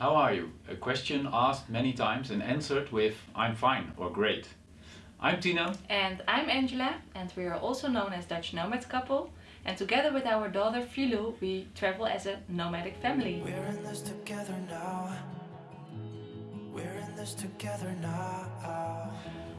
How are you? A question asked many times and answered with I'm fine or great. I'm Tino. And I'm Angela and we are also known as Dutch Nomad Couple. And together with our daughter Filou, we travel as a nomadic family. We're in this together now. We're in this together now.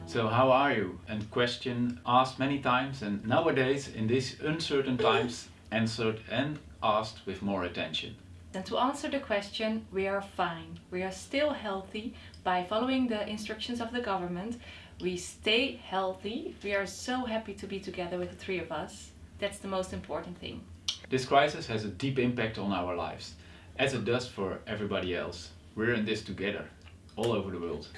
So how are you? And question asked many times and nowadays in these uncertain times answered and asked with more attention. And to answer the question, we are fine. We are still healthy by following the instructions of the government. We stay healthy. We are so happy to be together with the three of us. That's the most important thing. This crisis has a deep impact on our lives, as it does for everybody else. We're in this together, all over the world.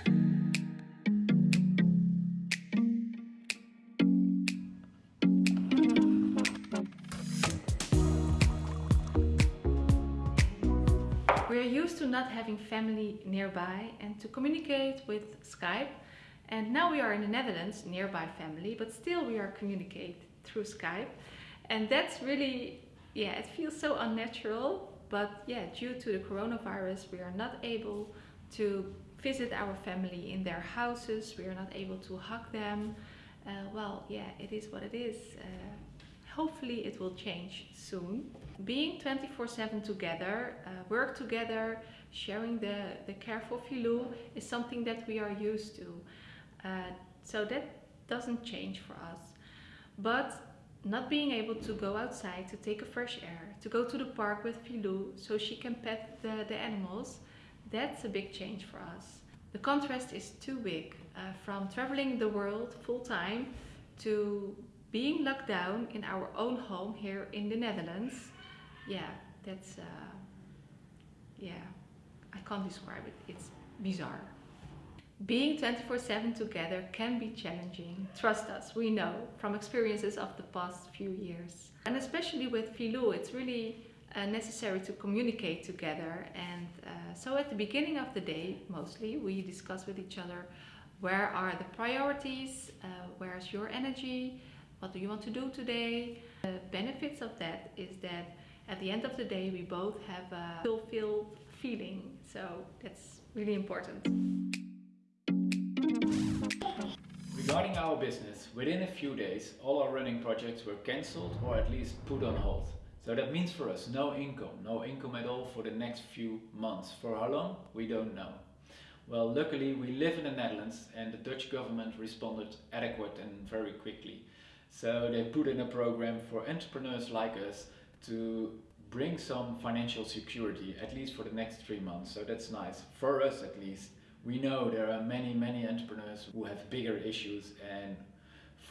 Used to not having family nearby and to communicate with Skype. And now we are in the Netherlands, nearby family, but still we are communicate through Skype. And that's really, yeah, it feels so unnatural. But yeah, due to the coronavirus, we are not able to visit our family in their houses. We are not able to hug them. Uh, well, yeah, it is what it is. Uh, hopefully it will change soon. Being 24-7 together, uh, work together, sharing the, the care for Filou is something that we are used to. Uh, so that doesn't change for us. But not being able to go outside to take a fresh air, to go to the park with Filou so she can pet the, the animals, that's a big change for us. The contrast is too big uh, from traveling the world full time to being locked down in our own home here in the Netherlands. Yeah, that's, uh, yeah, I can't describe it. It's bizarre. Being 24-7 together can be challenging. Trust us, we know from experiences of the past few years. And especially with Filou, it's really uh, necessary to communicate together. And uh, so at the beginning of the day, mostly, we discuss with each other where are the priorities, uh, where's your energy, what do you want to do today. The benefits of that is that at the end of the day, we both have a fulfilled feeling. So that's really important. Regarding our business, within a few days all our running projects were cancelled or at least put on hold. So that means for us no income, no income at all for the next few months. For how long? We don't know. Well, luckily we live in the Netherlands and the Dutch government responded adequate and very quickly. So they put in a program for entrepreneurs like us to bring some financial security, at least for the next three months. So that's nice, for us at least. We know there are many, many entrepreneurs who have bigger issues and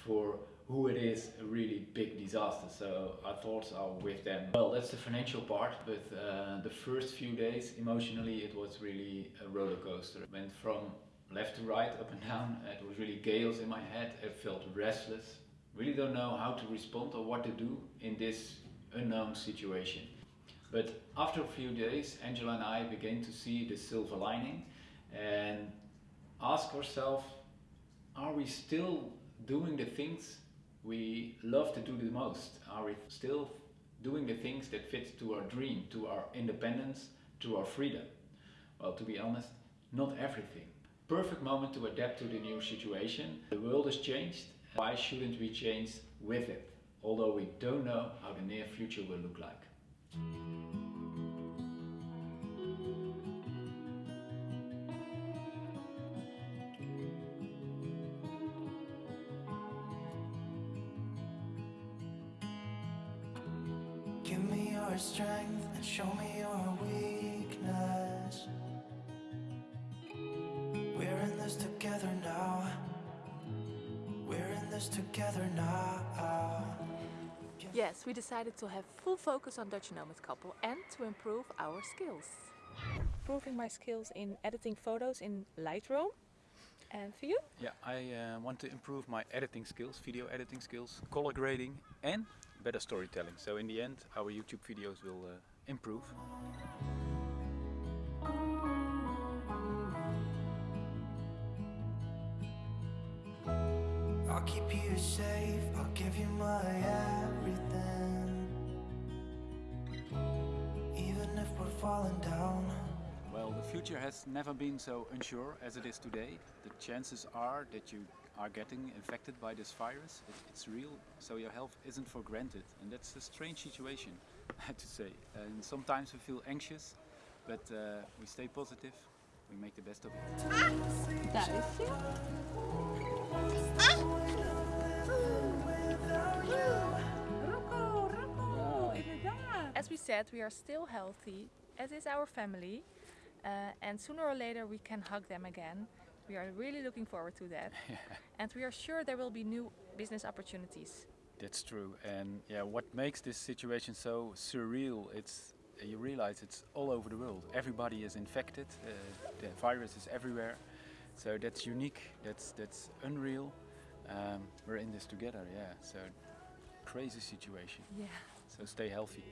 for who it is a really big disaster. So our thoughts are with them. Well, that's the financial part, but uh, the first few days emotionally it was really a roller coaster. It went from left to right, up and down. It was really gales in my head. I felt restless. Really don't know how to respond or what to do in this unknown situation. But after a few days, Angela and I began to see the silver lining and ask ourselves, are we still doing the things we love to do the most? Are we still doing the things that fit to our dream, to our independence, to our freedom? Well, to be honest, not everything. Perfect moment to adapt to the new situation. The world has changed. Why shouldn't we change with it? Although we don't know how the near future will look like. Give me your strength and show me your weakness. We're in this together now. We're in this together now. Yes, we decided to have full focus on Dutch Nomad Couple and to improve our skills. Improving my skills in editing photos in Lightroom. And for you? Yeah, I uh, want to improve my editing skills, video editing skills, color grading and better storytelling. So in the end our YouTube videos will uh, improve. I'll keep you safe, I'll give you my everything. Even if we're falling down. Well, the future has never been so unsure as it is today. The chances are that you are getting infected by this virus. It, it's real, so your health isn't for granted, and that's a strange situation, I have to say. And sometimes we feel anxious, but uh, we stay positive. We make the best of it. Daar is je. Rocco, Rocco, inderdaad. As we said, we are still healthy, as is our family. Uh, and sooner or later we can hug them again. We are really looking forward to that. and we are sure there will be new business opportunities. That's true, and yeah, what makes this situation so surreal? It's you realize it's all over the world. Everybody is infected. Uh, the virus is everywhere, so that's unique. That's that's unreal. Um, we're in this together, yeah. So crazy situation. Yeah. So stay healthy.